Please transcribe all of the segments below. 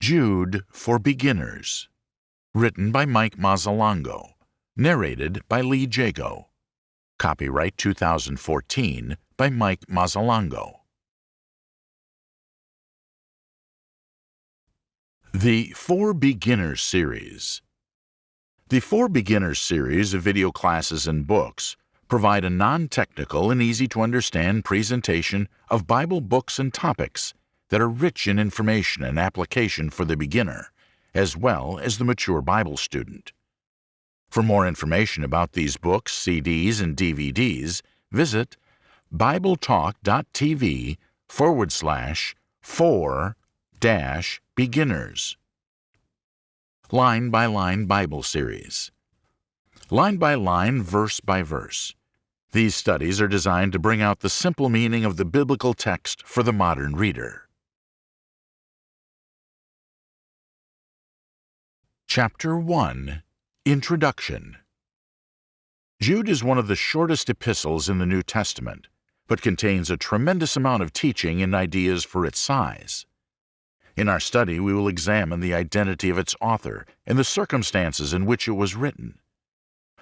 Jude for Beginners. Written by Mike Mazzalongo. Narrated by Lee Jago. Copyright 2014 by Mike Mazzalongo. The For Beginners series. The For Beginners series of video classes and books provide a non technical and easy to understand presentation of Bible books and topics that are rich in information and application for the beginner, as well as the mature Bible student. For more information about these books, CDs, and DVDs, visit BibleTalk.tv forward slash for dash beginners. Line by Line Bible Series. Line by line, verse by verse. These studies are designed to bring out the simple meaning of the biblical text for the modern reader. Chapter 1 Introduction Jude is one of the shortest epistles in the New Testament, but contains a tremendous amount of teaching and ideas for its size. In our study, we will examine the identity of its author and the circumstances in which it was written.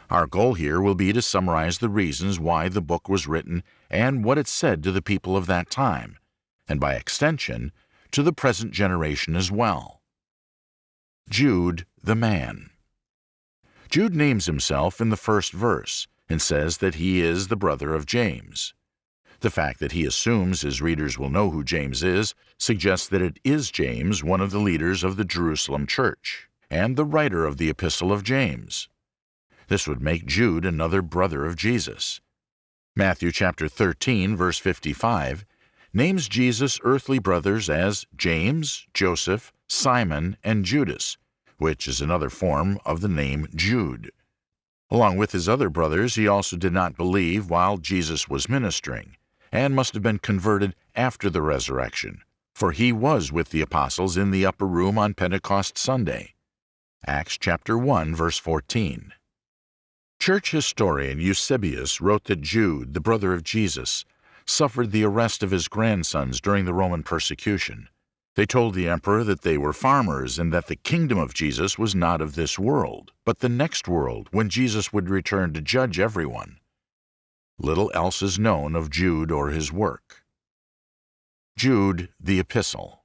Our goal here will be to summarize the reasons why the book was written and what it said to the people of that time, and by extension, to the present generation as well. Jude the man. Jude names himself in the first verse and says that he is the brother of James. The fact that he assumes his readers will know who James is suggests that it is James, one of the leaders of the Jerusalem church, and the writer of the Epistle of James. This would make Jude another brother of Jesus. Matthew chapter 13 verse 55 names Jesus' earthly brothers as James, Joseph, Simon, and Judas, which is another form of the name Jude. Along with his other brothers, he also did not believe while Jesus was ministering, and must have been converted after the resurrection, for he was with the apostles in the upper room on Pentecost Sunday. Acts chapter 1 verse 14. Church historian Eusebius wrote that Jude, the brother of Jesus, suffered the arrest of his grandsons during the Roman persecution. They told the emperor that they were farmers and that the kingdom of Jesus was not of this world, but the next world when Jesus would return to judge everyone. Little else is known of Jude or his work. Jude the Epistle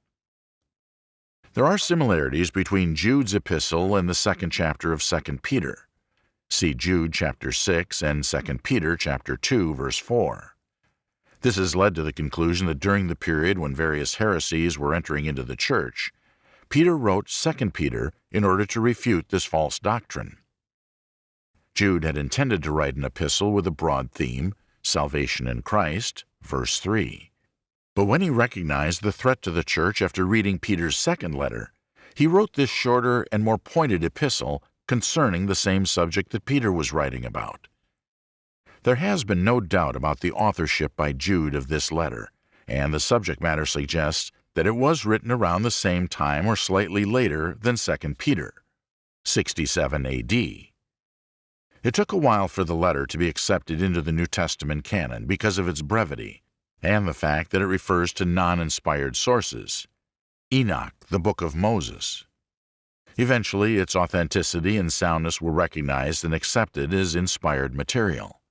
There are similarities between Jude's epistle and the second chapter of 2 Peter. See Jude chapter 6 and 2 Peter chapter 2 verse 4. This has led to the conclusion that during the period when various heresies were entering into the church, Peter wrote 2 Peter in order to refute this false doctrine. Jude had intended to write an epistle with a broad theme, salvation in Christ, verse 3. But when he recognized the threat to the church after reading Peter's second letter, he wrote this shorter and more pointed epistle concerning the same subject that Peter was writing about. There has been no doubt about the authorship by Jude of this letter, and the subject matter suggests that it was written around the same time or slightly later than 2 Peter, 67 AD. It took a while for the letter to be accepted into the New Testament canon because of its brevity and the fact that it refers to non-inspired sources. Enoch, the Book of Moses. Eventually, its authenticity and soundness were recognized and accepted as inspired material.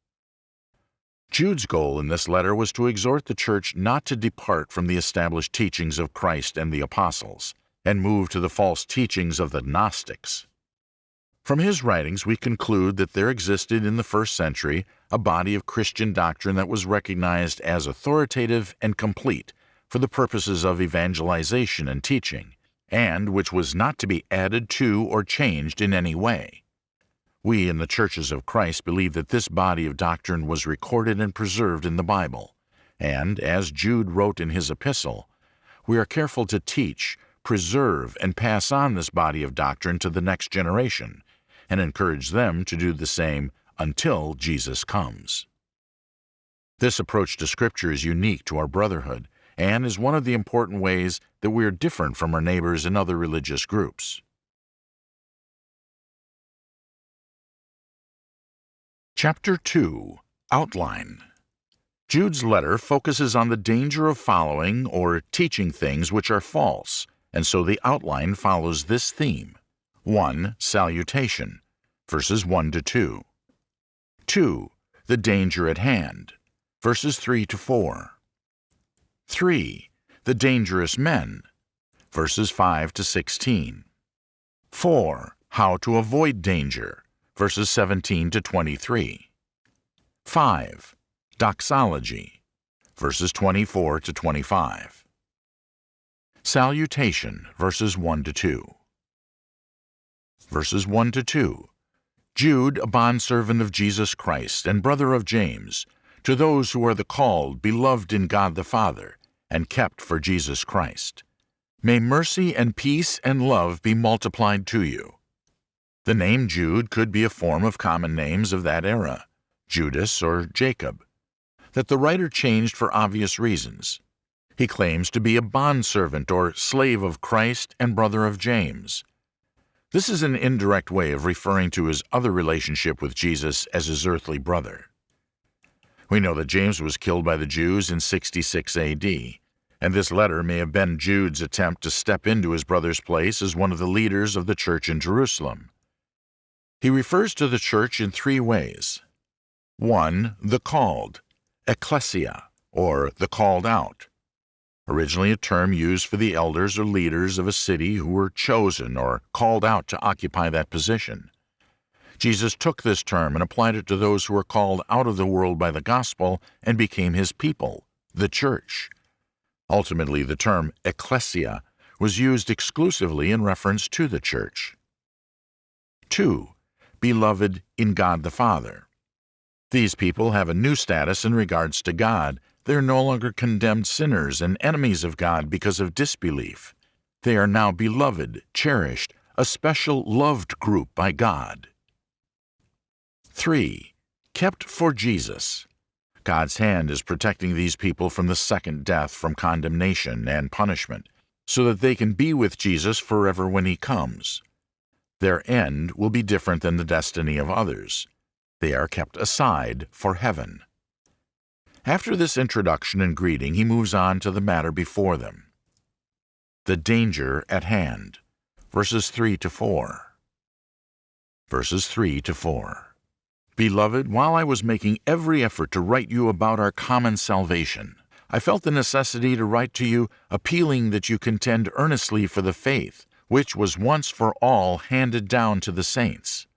Jude's goal in this letter was to exhort the church not to depart from the established teachings of Christ and the apostles, and move to the false teachings of the Gnostics. From his writings, we conclude that there existed in the first century a body of Christian doctrine that was recognized as authoritative and complete for the purposes of evangelization and teaching, and which was not to be added to or changed in any way. We in the churches of Christ believe that this body of doctrine was recorded and preserved in the Bible, and, as Jude wrote in his epistle, we are careful to teach, preserve, and pass on this body of doctrine to the next generation, and encourage them to do the same until Jesus comes. This approach to Scripture is unique to our brotherhood and is one of the important ways that we are different from our neighbors in other religious groups. Chapter 2 Outline Jude's letter focuses on the danger of following or teaching things which are false and so the outline follows this theme. 1. Salutation, verses 1 to 2. 2. The danger at hand, verses 3 to 4. 3. The dangerous men, verses 5 to 16. 4. How to avoid danger, verses 17 to 23. 5. Doxology, verses 24 to 25. Salutation, verses 1 to 2. Verses 1 to 2. Jude, a bondservant of Jesus Christ and brother of James, to those who are the called, beloved in God the Father, and kept for Jesus Christ. May mercy and peace and love be multiplied to you. The name Jude could be a form of common names of that era, Judas or Jacob, that the writer changed for obvious reasons. He claims to be a bondservant or slave of Christ and brother of James. This is an indirect way of referring to his other relationship with Jesus as his earthly brother. We know that James was killed by the Jews in 66 AD, and this letter may have been Jude's attempt to step into his brother's place as one of the leaders of the church in Jerusalem. He refers to the church in three ways. 1. The called, ecclesia, or the called out originally a term used for the elders or leaders of a city who were chosen or called out to occupy that position. Jesus took this term and applied it to those who were called out of the world by the gospel and became his people, the church. Ultimately, the term ecclesia was used exclusively in reference to the church. 2. Beloved in God the Father. These people have a new status in regards to God they are no longer condemned sinners and enemies of God because of disbelief. They are now beloved, cherished, a special loved group by God. 3. Kept for Jesus. God's hand is protecting these people from the second death from condemnation and punishment, so that they can be with Jesus forever when He comes. Their end will be different than the destiny of others. They are kept aside for heaven. After this introduction and greeting, he moves on to the matter before them. The danger at hand. Verses 3 to 4. Verses 3 to 4. Beloved, while I was making every effort to write you about our common salvation, I felt the necessity to write to you, appealing that you contend earnestly for the faith, which was once for all handed down to the saints.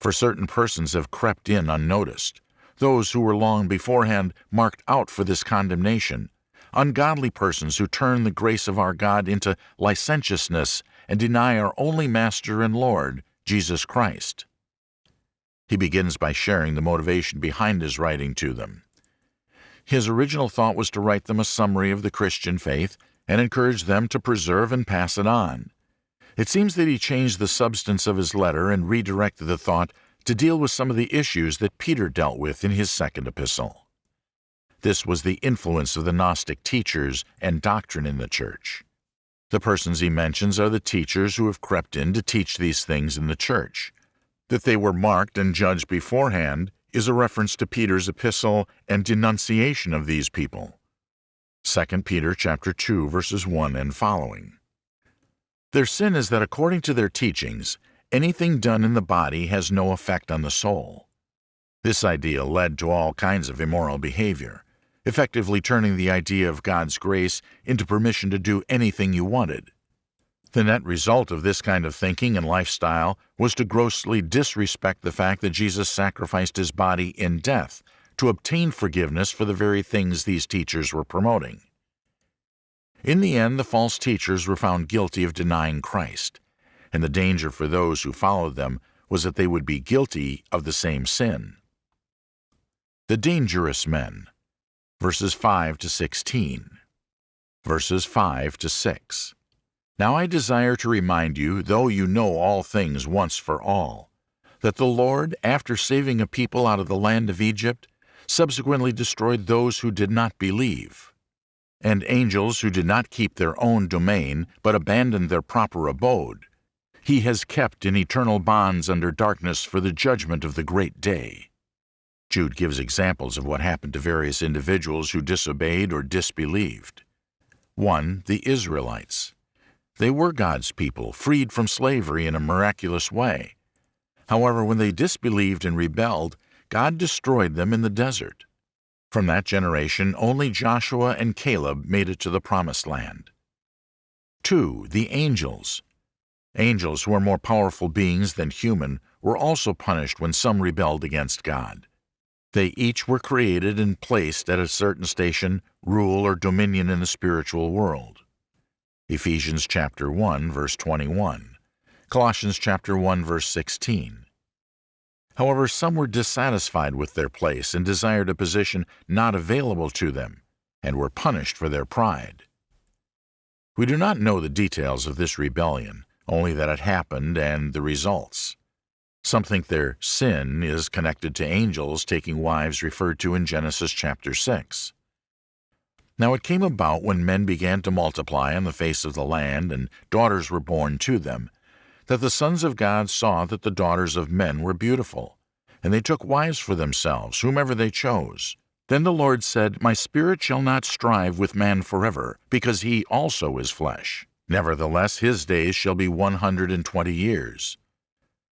For certain persons have crept in unnoticed, those who were long beforehand marked out for this condemnation, ungodly persons who turn the grace of our God into licentiousness and deny our only Master and Lord, Jesus Christ. He begins by sharing the motivation behind his writing to them. His original thought was to write them a summary of the Christian faith and encourage them to preserve and pass it on. It seems that he changed the substance of his letter and redirected the thought to deal with some of the issues that Peter dealt with in his second epistle. This was the influence of the Gnostic teachers and doctrine in the church. The persons he mentions are the teachers who have crept in to teach these things in the church. That they were marked and judged beforehand is a reference to Peter's epistle and denunciation of these people. 2 Peter chapter 2 verses 1 and following. Their sin is that according to their teachings, anything done in the body has no effect on the soul. This idea led to all kinds of immoral behavior, effectively turning the idea of God's grace into permission to do anything you wanted. The net result of this kind of thinking and lifestyle was to grossly disrespect the fact that Jesus sacrificed his body in death to obtain forgiveness for the very things these teachers were promoting. In the end, the false teachers were found guilty of denying Christ and the danger for those who followed them was that they would be guilty of the same sin. The dangerous men, verses 5 to 16. Verses 5 to 6. Now I desire to remind you, though you know all things once for all, that the Lord, after saving a people out of the land of Egypt, subsequently destroyed those who did not believe. And angels who did not keep their own domain, but abandoned their proper abode, he has kept in eternal bonds under darkness for the judgment of the great day. Jude gives examples of what happened to various individuals who disobeyed or disbelieved. 1. The Israelites. They were God's people, freed from slavery in a miraculous way. However, when they disbelieved and rebelled, God destroyed them in the desert. From that generation, only Joshua and Caleb made it to the Promised Land. 2. The angels. Angels, who are more powerful beings than human, were also punished when some rebelled against God. They each were created and placed at a certain station, rule, or dominion in the spiritual world. Ephesians chapter 1 verse 21, Colossians chapter 1 verse 16. However, some were dissatisfied with their place and desired a position not available to them, and were punished for their pride. We do not know the details of this rebellion, only that it happened and the results. Some think their sin is connected to angels taking wives referred to in Genesis chapter 6. Now it came about when men began to multiply on the face of the land, and daughters were born to them, that the sons of God saw that the daughters of men were beautiful, and they took wives for themselves, whomever they chose. Then the Lord said, My spirit shall not strive with man forever, because he also is flesh. Nevertheless his days shall be one hundred and twenty years.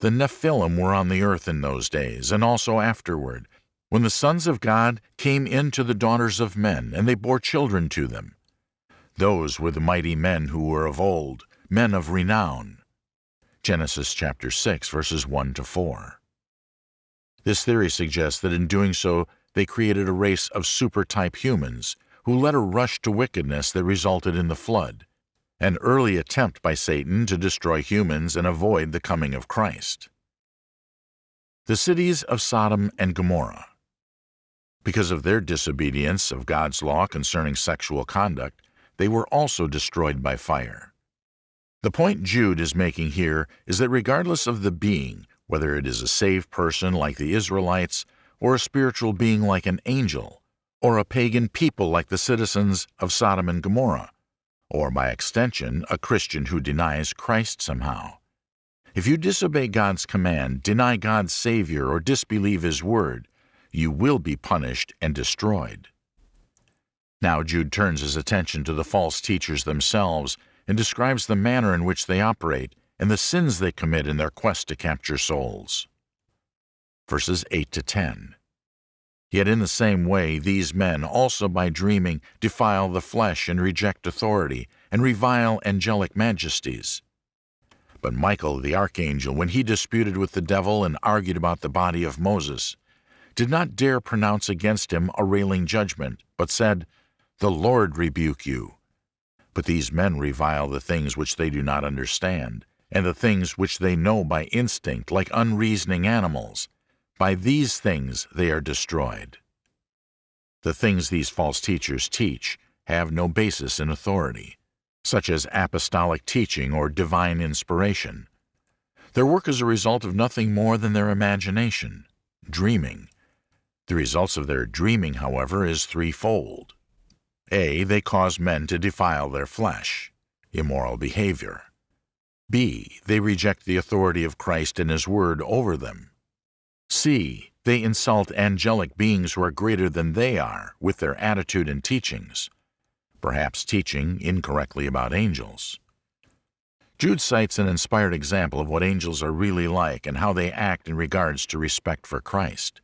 The Nephilim were on the earth in those days, and also afterward, when the sons of God came in to the daughters of men, and they bore children to them. Those were the mighty men who were of old, men of renown. Genesis chapter 6, verses 1 to 4. This theory suggests that in doing so, they created a race of super-type humans who led a rush to wickedness that resulted in the flood, an early attempt by Satan to destroy humans and avoid the coming of Christ. The cities of Sodom and Gomorrah. Because of their disobedience of God's law concerning sexual conduct, they were also destroyed by fire. The point Jude is making here is that regardless of the being, whether it is a saved person like the Israelites, or a spiritual being like an angel, or a pagan people like the citizens of Sodom and Gomorrah, or by extension, a Christian who denies Christ somehow. If you disobey God's command, deny God's Savior, or disbelieve His Word, you will be punished and destroyed. Now Jude turns his attention to the false teachers themselves and describes the manner in which they operate and the sins they commit in their quest to capture souls. Verses 8 to 10. Yet in the same way, these men also by dreaming defile the flesh and reject authority, and revile angelic majesties. But Michael the archangel, when he disputed with the devil and argued about the body of Moses, did not dare pronounce against him a railing judgment, but said, The Lord rebuke you. But these men revile the things which they do not understand, and the things which they know by instinct, like unreasoning animals. By these things they are destroyed. The things these false teachers teach have no basis in authority, such as apostolic teaching or divine inspiration. Their work is a result of nothing more than their imagination, dreaming. The results of their dreaming, however, is threefold. A. They cause men to defile their flesh, immoral behavior. B. They reject the authority of Christ and His Word over them. C. They insult angelic beings who are greater than they are with their attitude and teachings, perhaps teaching incorrectly about angels. Jude cites an inspired example of what angels are really like and how they act in regards to respect for Christ.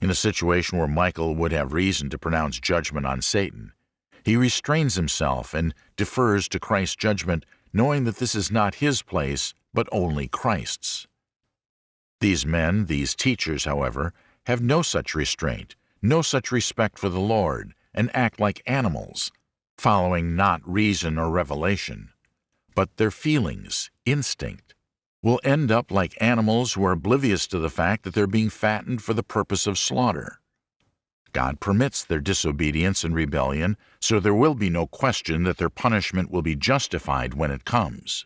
In a situation where Michael would have reason to pronounce judgment on Satan, he restrains himself and defers to Christ's judgment, knowing that this is not his place, but only Christ's. These men, these teachers, however, have no such restraint, no such respect for the Lord, and act like animals, following not reason or revelation, but their feelings, instinct, will end up like animals who are oblivious to the fact that they're being fattened for the purpose of slaughter. God permits their disobedience and rebellion, so there will be no question that their punishment will be justified when it comes.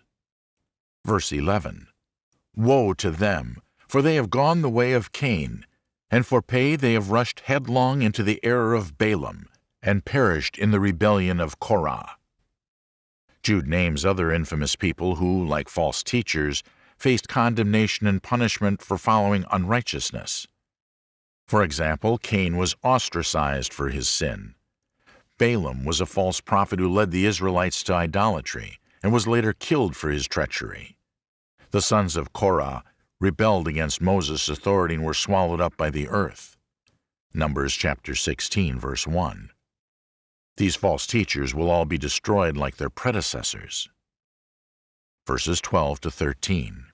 Verse 11 Woe to them, for they have gone the way of Cain, and for pay they have rushed headlong into the error of Balaam, and perished in the rebellion of Korah. Jude names other infamous people who, like false teachers, faced condemnation and punishment for following unrighteousness. For example, Cain was ostracized for his sin. Balaam was a false prophet who led the Israelites to idolatry, and was later killed for his treachery. The sons of Korah rebelled against Moses' authority and were swallowed up by the earth. Numbers chapter 16, verse 1. These false teachers will all be destroyed like their predecessors. Verses 12 to 13.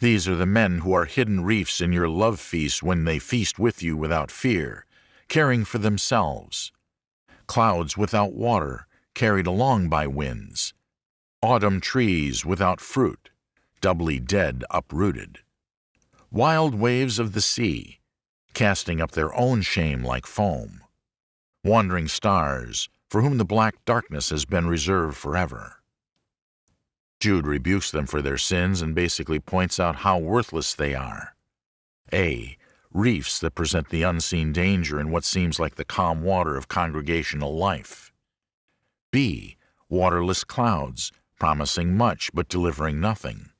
These are the men who are hidden reefs in your love feast when they feast with you without fear, caring for themselves. Clouds without water, carried along by winds. Autumn trees without fruit, doubly dead uprooted. Wild waves of the sea, casting up their own shame like foam. Wandering stars, for whom the black darkness has been reserved forever. Jude rebukes them for their sins and basically points out how worthless they are. A. Reefs that present the unseen danger in what seems like the calm water of congregational life. B. Waterless clouds, promising much but delivering nothing.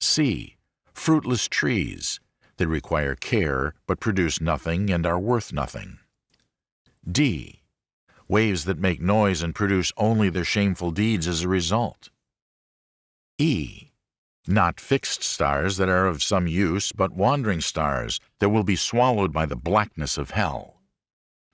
C. Fruitless trees, that require care but produce nothing and are worth nothing. D. Waves that make noise and produce only their shameful deeds as a result. E. Not fixed stars that are of some use, but wandering stars that will be swallowed by the blackness of hell.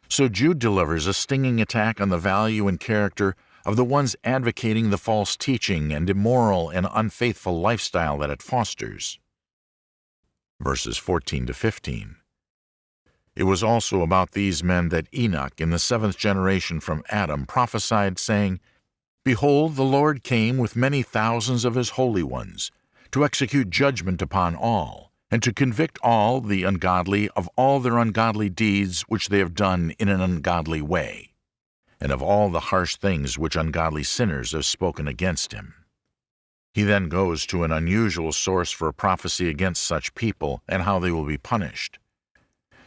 So Jude delivers a stinging attack on the value and character of the ones advocating the false teaching and immoral and unfaithful lifestyle that it fosters verses 14 to 15. It was also about these men that Enoch, in the seventh generation from Adam, prophesied, saying, Behold, the Lord came with many thousands of his holy ones, to execute judgment upon all, and to convict all the ungodly of all their ungodly deeds which they have done in an ungodly way, and of all the harsh things which ungodly sinners have spoken against him. He then goes to an unusual source for prophecy against such people and how they will be punished.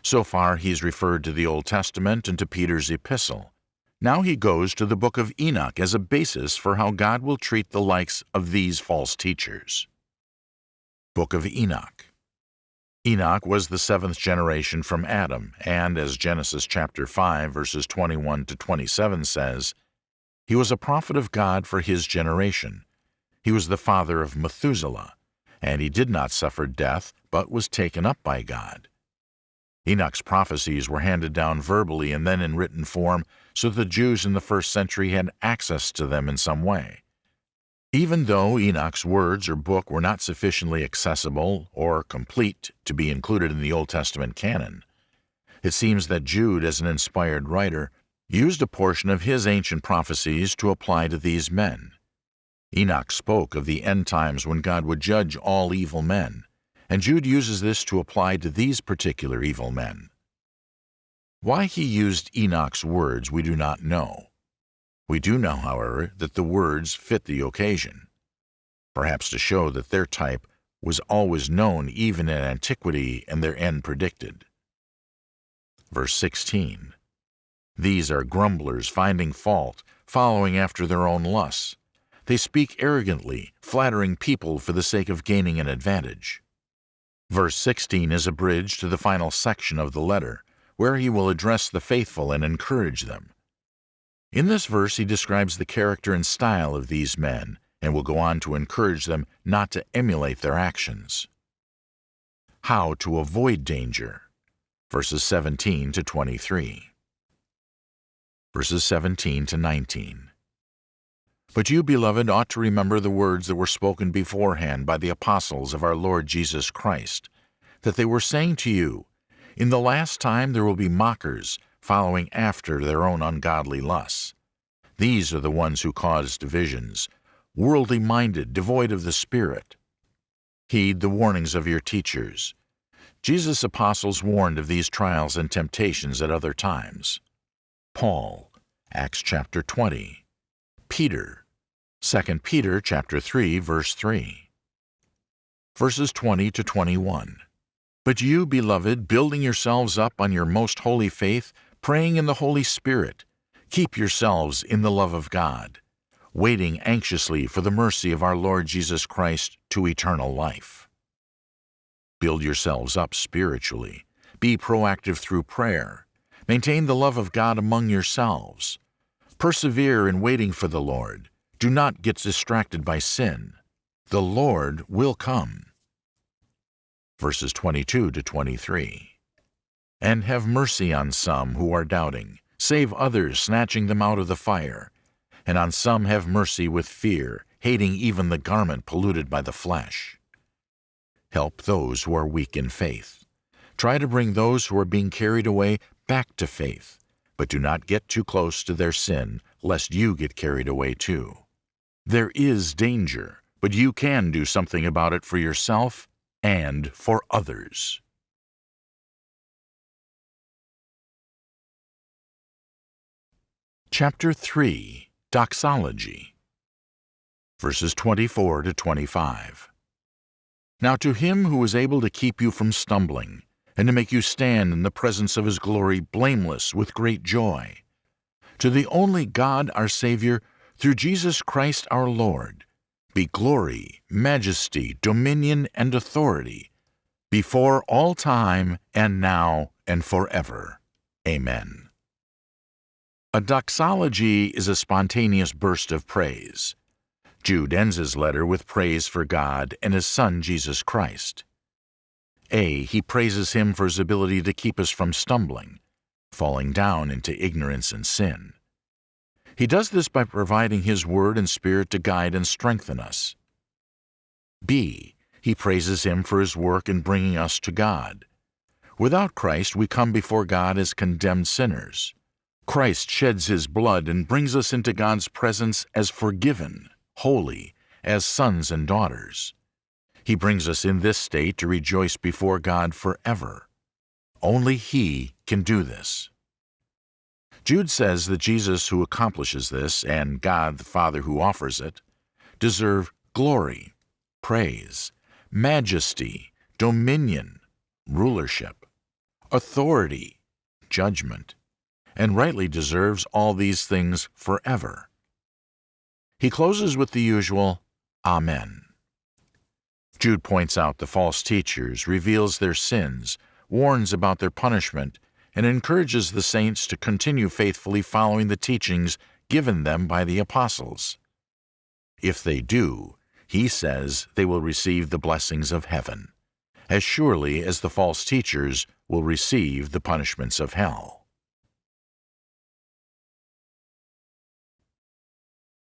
So far, he's referred to the Old Testament and to Peter's epistle. Now he goes to the book of Enoch as a basis for how God will treat the likes of these false teachers. Book of Enoch Enoch was the seventh generation from Adam, and as Genesis chapter 5 verses 21 to 27 says, he was a prophet of God for his generation, he was the father of Methuselah, and he did not suffer death, but was taken up by God. Enoch's prophecies were handed down verbally and then in written form, so the Jews in the first century had access to them in some way. Even though Enoch's words or book were not sufficiently accessible or complete to be included in the Old Testament canon, it seems that Jude, as an inspired writer, used a portion of his ancient prophecies to apply to these men. Enoch spoke of the end times when God would judge all evil men, and Jude uses this to apply to these particular evil men. Why he used Enoch's words we do not know. We do know, however, that the words fit the occasion, perhaps to show that their type was always known even in antiquity and their end predicted. Verse 16 These are grumblers finding fault, following after their own lusts. They speak arrogantly, flattering people for the sake of gaining an advantage. Verse 16 is a bridge to the final section of the letter, where he will address the faithful and encourage them. In this verse, he describes the character and style of these men and will go on to encourage them not to emulate their actions. How to avoid danger, verses 17 to 23. Verses 17 to 19. But you, beloved, ought to remember the words that were spoken beforehand by the apostles of our Lord Jesus Christ, that they were saying to you, In the last time there will be mockers, following after their own ungodly lusts. These are the ones who cause divisions, worldly minded, devoid of the Spirit. Heed the warnings of your teachers. Jesus' apostles warned of these trials and temptations at other times. Paul, Acts chapter 20. Peter, 2 Peter chapter 3 verse 3. Verses 20 to 21. But you, beloved, building yourselves up on your most holy faith, praying in the Holy Spirit, keep yourselves in the love of God, waiting anxiously for the mercy of our Lord Jesus Christ to eternal life. Build yourselves up spiritually. Be proactive through prayer. Maintain the love of God among yourselves. Persevere in waiting for the Lord Do not get distracted by sin. The Lord will come. Verses 22 to 23. And have mercy on some who are doubting. Save others, snatching them out of the fire. And on some have mercy with fear, hating even the garment polluted by the flesh. Help those who are weak in faith. Try to bring those who are being carried away back to faith, but do not get too close to their sin, lest you get carried away too. There is danger, but you can do something about it for yourself and for others. Chapter 3 Doxology Verses 24 to 25 Now to him who is able to keep you from stumbling, and to make you stand in the presence of his glory blameless with great joy. To the only God our Savior, through Jesus Christ our Lord, be glory, majesty, dominion, and authority, before all time, and now, and forever. Amen. A doxology is a spontaneous burst of praise. Jude ends his letter with praise for God and his Son Jesus Christ. A. He praises him for his ability to keep us from stumbling, falling down into ignorance and sin. He does this by providing his word and spirit to guide and strengthen us. B. He praises him for his work in bringing us to God. Without Christ, we come before God as condemned sinners. Christ sheds his blood and brings us into God's presence as forgiven, holy, as sons and daughters. He brings us in this state to rejoice before God forever. Only He can do this. Jude says that Jesus who accomplishes this, and God the Father who offers it, deserve glory, praise, majesty, dominion, rulership, authority, judgment, and rightly deserves all these things forever. He closes with the usual Amen. Jude points out the false teachers, reveals their sins, warns about their punishment, and encourages the saints to continue faithfully following the teachings given them by the apostles. If they do, he says they will receive the blessings of heaven, as surely as the false teachers will receive the punishments of hell.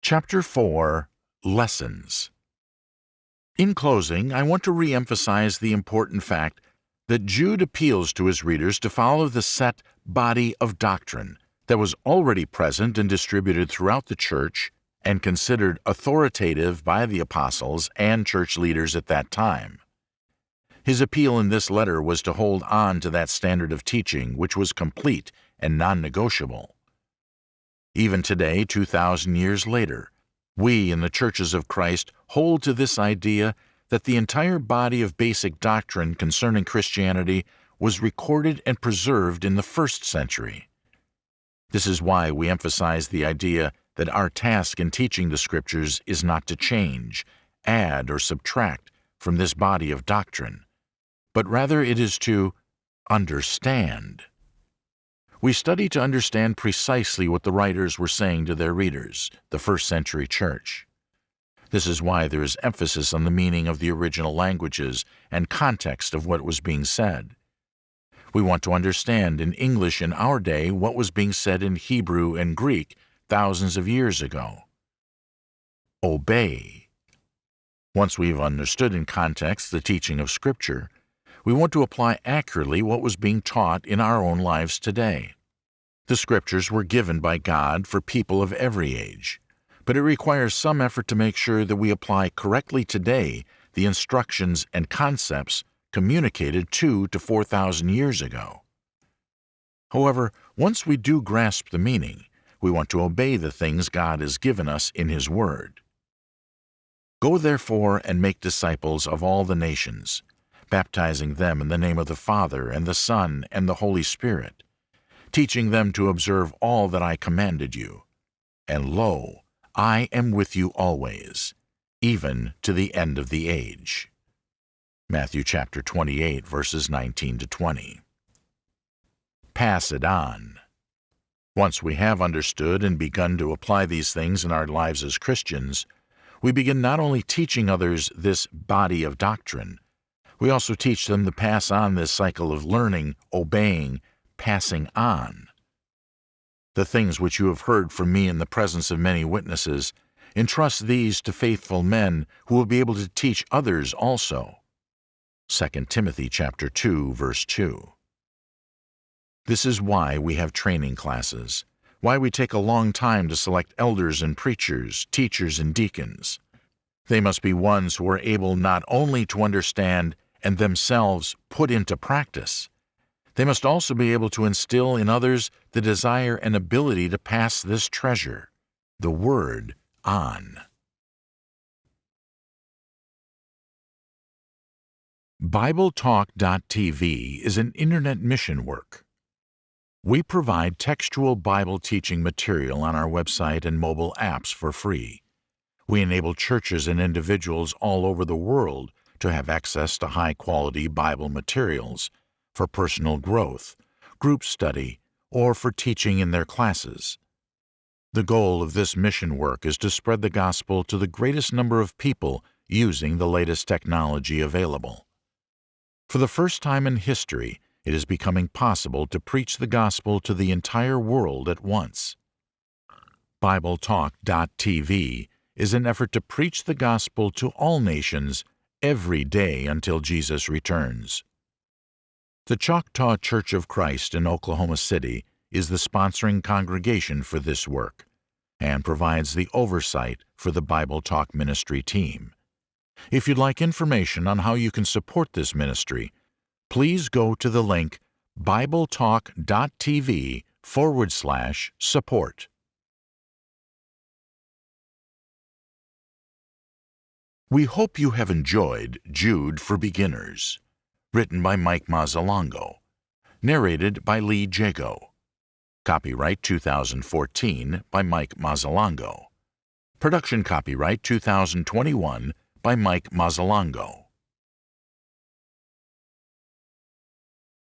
Chapter 4 Lessons in closing, I want to re-emphasize the important fact that Jude appeals to his readers to follow the set body of doctrine that was already present and distributed throughout the church and considered authoritative by the apostles and church leaders at that time. His appeal in this letter was to hold on to that standard of teaching which was complete and non-negotiable. Even today, 2,000 years later, we in the churches of Christ hold to this idea that the entire body of basic doctrine concerning Christianity was recorded and preserved in the first century. This is why we emphasize the idea that our task in teaching the Scriptures is not to change, add, or subtract from this body of doctrine, but rather it is to understand. We study to understand precisely what the writers were saying to their readers, the first century church. This is why there is emphasis on the meaning of the original languages and context of what was being said. We want to understand in English in our day what was being said in Hebrew and Greek thousands of years ago. Obey. Once we've understood in context the teaching of Scripture, we want to apply accurately what was being taught in our own lives today. The Scriptures were given by God for people of every age, but it requires some effort to make sure that we apply correctly today the instructions and concepts communicated two to four thousand years ago. However, once we do grasp the meaning, we want to obey the things God has given us in His Word. Go therefore and make disciples of all the nations, baptizing them in the name of the Father, and the Son, and the Holy Spirit, teaching them to observe all that I commanded you. And lo, I am with you always, even to the end of the age. Matthew chapter 28, verses 19 to 20. Pass it on. Once we have understood and begun to apply these things in our lives as Christians, we begin not only teaching others this body of doctrine, we also teach them to pass on this cycle of learning, obeying, passing on. The things which you have heard from me in the presence of many witnesses, entrust these to faithful men who will be able to teach others also. 2 Timothy chapter 2 verse 2. This is why we have training classes, why we take a long time to select elders and preachers, teachers and deacons. They must be ones who are able not only to understand and themselves put into practice, they must also be able to instill in others the desire and ability to pass this treasure, the Word, on. BibleTalk.tv is an internet mission work. We provide textual Bible teaching material on our website and mobile apps for free. We enable churches and individuals all over the world to have access to high quality Bible materials for personal growth, group study, or for teaching in their classes. The goal of this mission work is to spread the gospel to the greatest number of people using the latest technology available. For the first time in history, it is becoming possible to preach the gospel to the entire world at once. BibleTalk.tv is an effort to preach the gospel to all nations every day until Jesus returns. The Choctaw Church of Christ in Oklahoma City is the sponsoring congregation for this work and provides the oversight for the Bible Talk Ministry team. If you'd like information on how you can support this ministry, please go to the link bibletalk.tv forward slash support. We hope you have enjoyed Jude for Beginners written by Mike Mazzalongo, narrated by Lee Jago. Copyright 2014 by Mike Mazzalongo. Production copyright 2021 by Mike Mazzalongo.